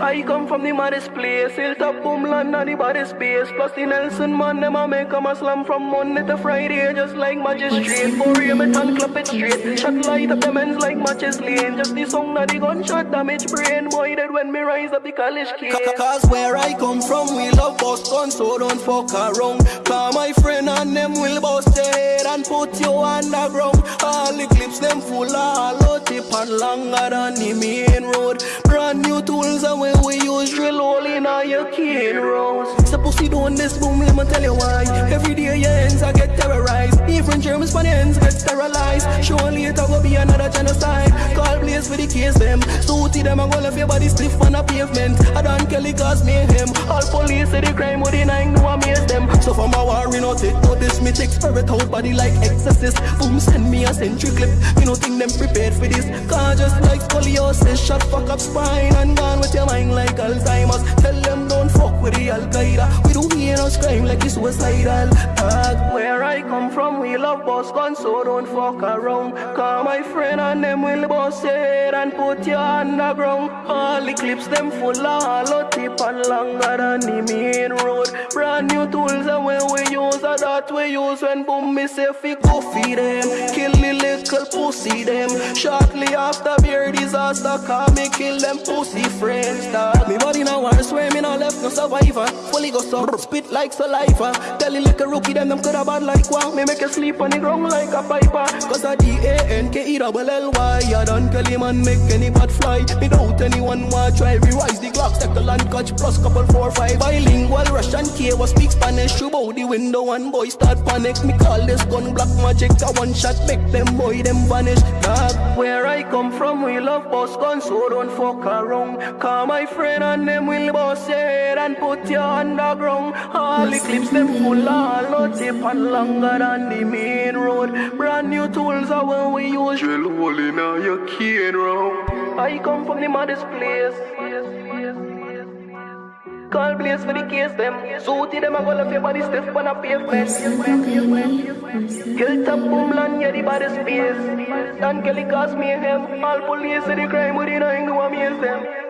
I come from the maddest place, hilltop boomland and the baddest space. Plus the Nelson man, them a make a slam from Monday to Friday, just like magistrate. For you, me tan clap it straight. Shot light up them ends like matches lane. Just the song that the gunshot damage brain. Boy, dead when me rise up the college kid. Cause where I come from, we love bust guns, so don't fuck around. Call my friend and them will bust your head and put you underground. All the clips them full of hollow tip and longer than the main road. Brand new tools and when we use drill hole in all your cane rows. So pussy doing this boom, let me tell you why. Every day your ends I get terrorized. Even Germans for the ends get sterilized. Surely later will be another genocide. Call place for the case them. Suity them and go left your body stiff on a pavement. I don't Kelly cause mayhem. All police So from a war, you know, take notice. Me take spirit out body like exorcist. Boom, send me a century clip. You know, think them prepared for this. Cause just like scoliosis, shot fuck up spine and gone with your mind like Alzheimer's. Tell them don't fuck with the Al Qaeda. We don't hear crime like it's suicidal. Dog, Where we love boss guns, so don't fuck around. Call my friend and them will boss it and put you underground. All the clips them full of hollow tip and longer than the main road. Brand new tools and when we use that we use when boom me say fi go feed them. Kill the little pussy them. Shortly after beer disaster, call me kill them pussy friends. Dog. Me survivor. Fully go so spit like saliva. Tell it like a rookie them them coulda bad like one. Me make you sleep on the ground like a piper. Cause I D-A-N-K-E double L-Y I don't kill him and make any bad fly Without anyone want try Rewise the Take the land catch plus couple four five Bilingual Russian K was speak Spanish Through out the window and boy start panic Me call this gun black magic A one shot make them boy them vanish Dog, Where I come from, we love boss guns, so don't fuck around. Call my friend and them will boss your head and put you underground. All the clips them full of hollow tip and longer than the main road. Brand new tools are when we use drill hole in your cane round. I come from the maddest place. Call place for the case them. Suity them and go left your body stiff on a pavement. Hilltop boomland, yeah, the baddest space. Dan Kelly cause mayhem. All police say the crime within I know amaze them.